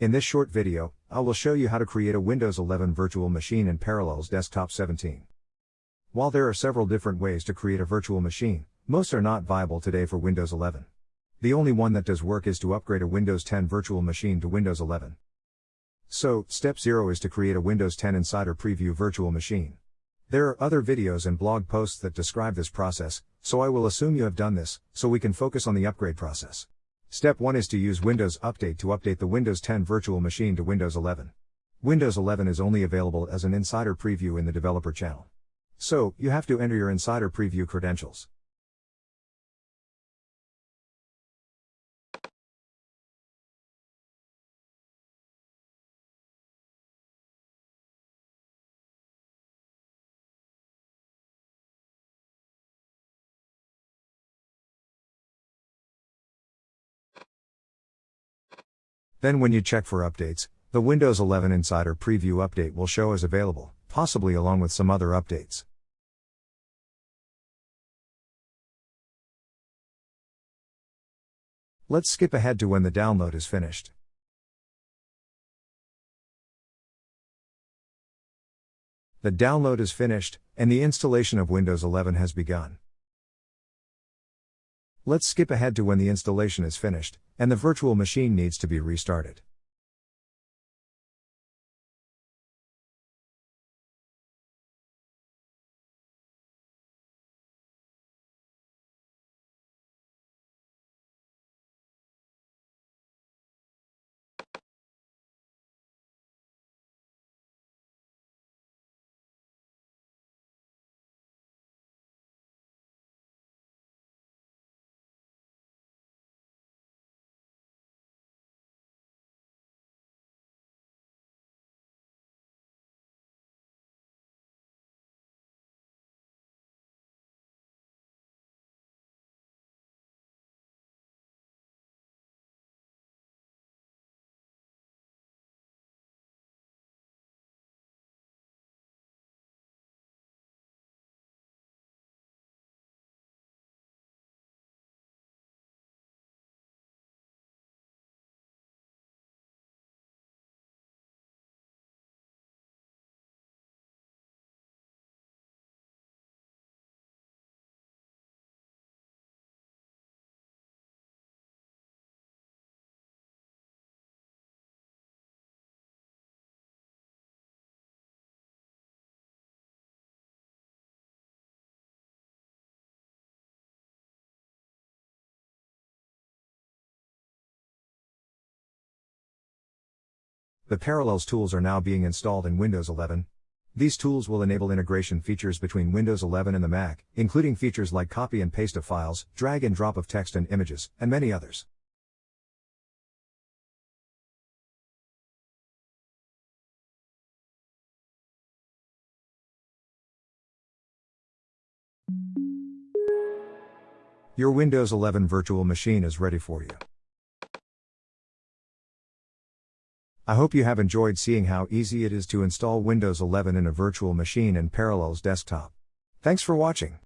In this short video, I will show you how to create a Windows 11 virtual machine in Parallels Desktop 17. While there are several different ways to create a virtual machine, most are not viable today for Windows 11. The only one that does work is to upgrade a Windows 10 virtual machine to Windows 11. So, step 0 is to create a Windows 10 Insider Preview virtual machine. There are other videos and blog posts that describe this process, so I will assume you have done this, so we can focus on the upgrade process. Step 1 is to use Windows Update to update the Windows 10 virtual machine to Windows 11. Windows 11 is only available as an insider preview in the developer channel. So, you have to enter your insider preview credentials. Then when you check for updates, the Windows 11 Insider Preview update will show as available, possibly along with some other updates. Let's skip ahead to when the download is finished. The download is finished, and the installation of Windows 11 has begun. Let's skip ahead to when the installation is finished, and the virtual machine needs to be restarted. The Parallels tools are now being installed in Windows 11. These tools will enable integration features between Windows 11 and the Mac, including features like copy and paste of files, drag and drop of text and images, and many others. Your Windows 11 virtual machine is ready for you. I hope you have enjoyed seeing how easy it is to install Windows 11 in a virtual machine and Parallels desktop. Thanks for watching.